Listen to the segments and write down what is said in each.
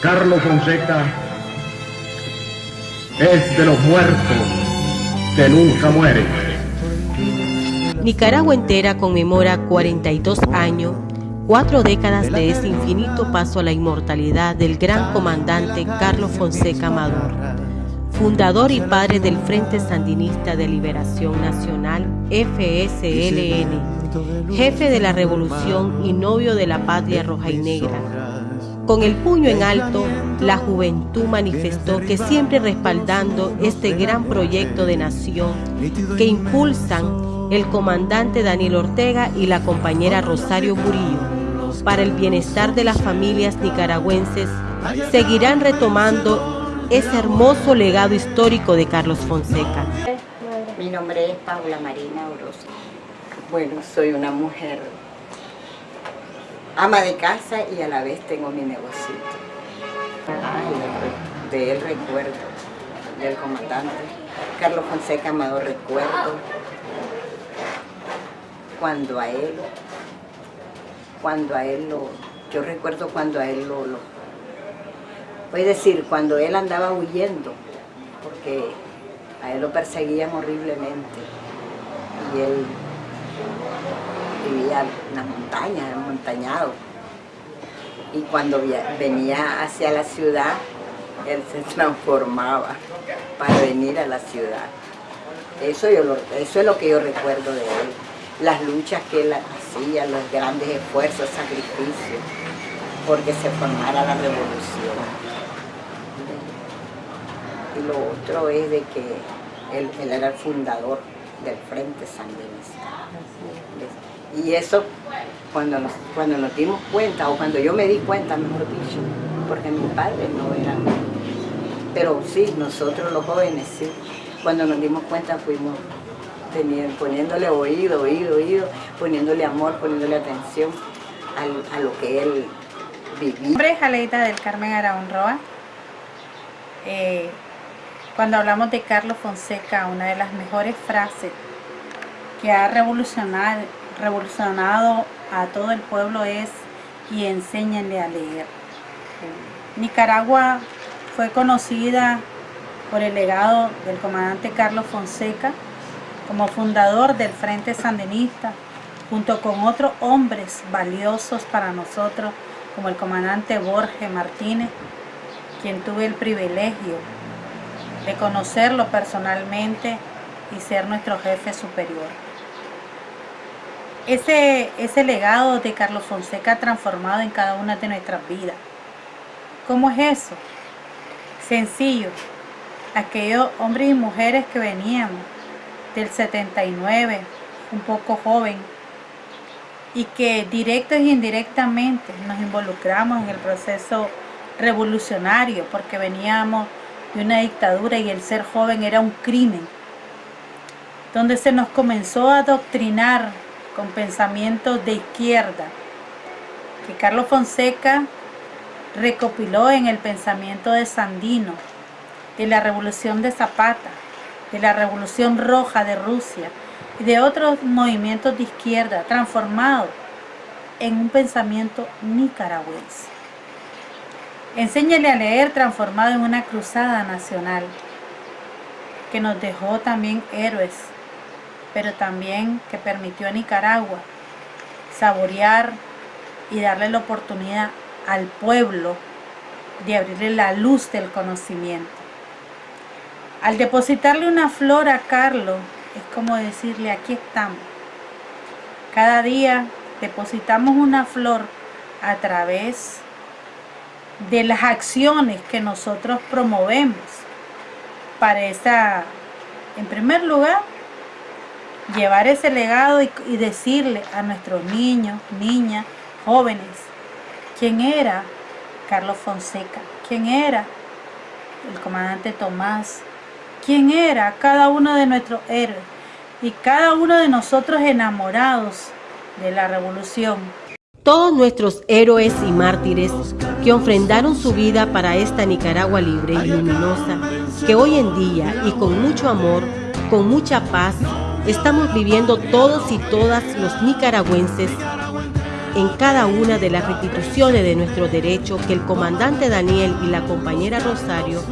Carlos Fonseca es de los muertos que nunca mueren. Nicaragua entera conmemora 42 años, cuatro décadas de ese infinito paso a la inmortalidad del gran comandante Carlos Fonseca Amador, fundador y padre del Frente Sandinista de Liberación Nacional, FSLN, jefe de la revolución y novio de la patria roja y negra, con el puño en alto, la juventud manifestó que siempre respaldando este gran proyecto de nación que impulsan el comandante Daniel Ortega y la compañera Rosario Murillo para el bienestar de las familias nicaragüenses, seguirán retomando ese hermoso legado histórico de Carlos Fonseca. Mi nombre es Paula Marina Orozco. Bueno, soy una mujer ama de casa y a la vez tengo mi negocito. de él recuerdo, del comandante. Carlos Fonseca Amado recuerdo cuando a él, cuando a él lo, yo recuerdo cuando a él lo, lo voy a decir, cuando él andaba huyendo, porque a él lo perseguían horriblemente y él vivía en las montañas, montañado. Y cuando venía hacia la ciudad, él se transformaba para venir a la ciudad. Eso, eso es lo que yo recuerdo de él. Las luchas que él hacía, los grandes esfuerzos, sacrificios, porque se formara la revolución. Y lo otro es de que él, él era el fundador del Frente Sandinista. Y eso, cuando nos, cuando nos dimos cuenta, o cuando yo me di cuenta, mejor dicho, porque mi padre no era... Pero sí, nosotros los jóvenes, sí, cuando nos dimos cuenta fuimos poniéndole oído, oído, oído, poniéndole amor, poniéndole atención a, lo que él vivía. Mi nombre del Carmen Araún Roa. Eh, cuando hablamos de Carlos Fonseca, una de las mejores frases que ha revolucionado, a todo el pueblo es y enséñenle a leer. Nicaragua fue conocida por el legado del comandante Carlos Fonseca como fundador del Frente Sandinista, junto con otros hombres valiosos para nosotros, como el comandante Borges Martínez, quien tuve el privilegio de conocerlo personalmente y ser nuestro jefe superior. Ese, ese legado de Carlos Fonseca ha transformado en cada una de nuestras vidas. ¿Cómo es eso? Sencillo. Aquellos hombres y mujeres que veníamos del 79, un poco joven, y que directa e indirectamente nos involucramos en el proceso revolucionario, porque veníamos de una dictadura y el ser joven era un crimen, donde se nos comenzó a adoctrinar con pensamientos de izquierda, que Carlos Fonseca recopiló en el pensamiento de Sandino, de la revolución de Zapata, de la revolución roja de Rusia y de otros movimientos de izquierda transformados en un pensamiento nicaragüense. Enséñale a leer transformado en una cruzada nacional que nos dejó también héroes pero también que permitió a Nicaragua saborear y darle la oportunidad al pueblo de abrirle la luz del conocimiento. Al depositarle una flor a Carlos, es como decirle, aquí estamos. Cada día depositamos una flor a través de las acciones que nosotros promovemos para esa, en primer lugar, llevar ese legado y, decirle a nuestros niños, niñas, jóvenes, quién era Carlos Fonseca, quién era el comandante Tomás, quién era cada uno de nuestros héroes y cada uno de nosotros enamorados de la revolución. Todos nuestros héroes y mártires que ofrendaron su vida para esta Nicaragua libre y luminosa, que hoy en día y con mucho amor, con mucha paz, estamos viviendo todos y todas los nicaragüenses en cada una de las restituciones de nuestro derecho que el comandante Daniel y la compañera Rosario,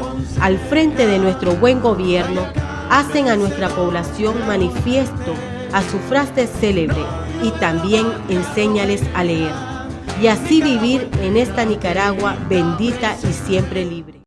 al frente de nuestro buen gobierno, hacen a nuestra población manifiesto a su frase célebre y también enséñales a leer y así vivir en esta Nicaragua bendita y siempre libre.